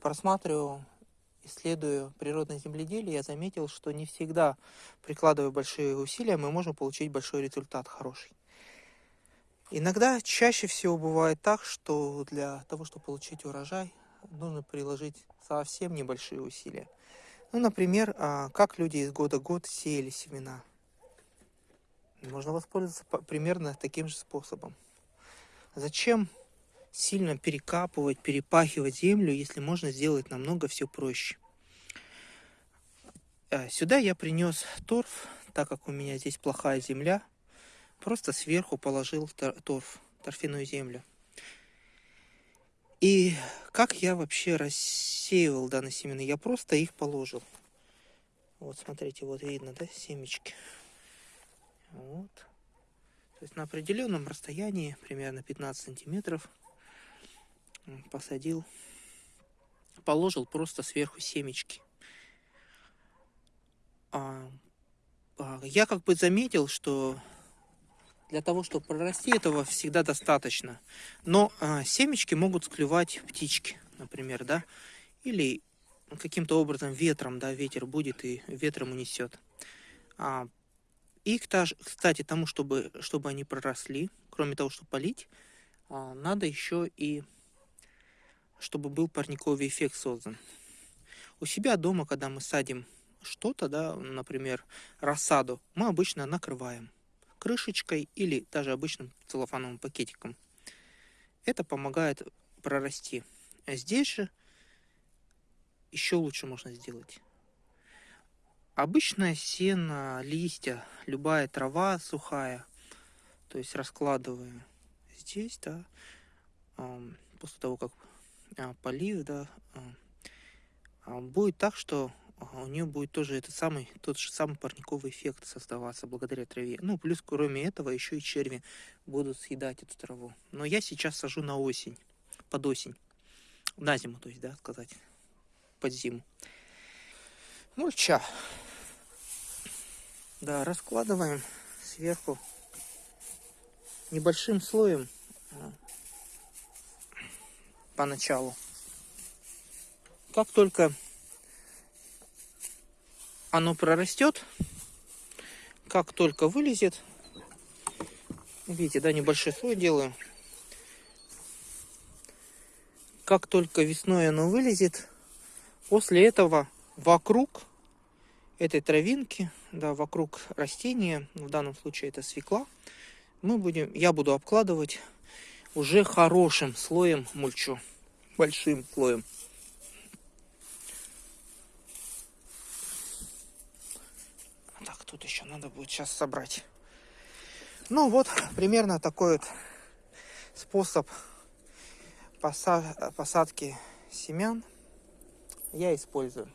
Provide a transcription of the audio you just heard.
просматриваю, исследуя природное земледелие, я заметил, что не всегда, прикладывая большие усилия, мы можем получить большой результат, хороший. Иногда, чаще всего бывает так, что для того, чтобы получить урожай, нужно приложить совсем небольшие усилия. Ну, например, а, как люди из года в год сеяли семена. Можно воспользоваться примерно таким же способом. Зачем сильно перекапывать, перепахивать землю, если можно сделать намного все проще? А, сюда я принес торф, так как у меня здесь плохая земля. Просто сверху положил торф, торфяную землю. И как я вообще рассеивал данные семена? Я просто их положил. Вот, смотрите, вот видно, да, семечки. Вот. То есть на определенном расстоянии, примерно 15 сантиметров, посадил, положил просто сверху семечки. А, а, я как бы заметил, что для того, чтобы прорасти, этого всегда достаточно. Но а, семечки могут склевать птички, например, да, или каким-то образом ветром, да, ветер будет и ветром унесет. А, и, кстати, тому, чтобы, чтобы они проросли, кроме того, чтобы полить, а, надо еще и, чтобы был парниковый эффект создан. У себя дома, когда мы садим что-то, да, например, рассаду, мы обычно накрываем крышечкой или даже обычным целлофановым пакетиком. Это помогает прорасти. А здесь же еще лучше можно сделать. Обычное сено, листья, любая трава сухая, то есть раскладываем здесь, да, после того, как полив, да, а, будет так, что у нее будет тоже этот самый, тот же самый парниковый эффект создаваться благодаря траве. Ну, плюс, кроме этого, еще и черви будут съедать эту траву. Но я сейчас сажу на осень, под осень. На зиму, то есть, да, сказать, под зиму. Мульча. Да, раскладываем сверху небольшим слоем а, поначалу. Как только оно прорастет, как только вылезет, видите, да, небольшой слой делаю. Как только весной оно вылезет, после этого вокруг этой травинки, да, вокруг растения, в данном случае это свекла, мы будем, я буду обкладывать уже хорошим слоем мульчу, большим слоем. Тут еще надо будет сейчас собрать. Ну вот, примерно такой вот способ посадки семян я использую.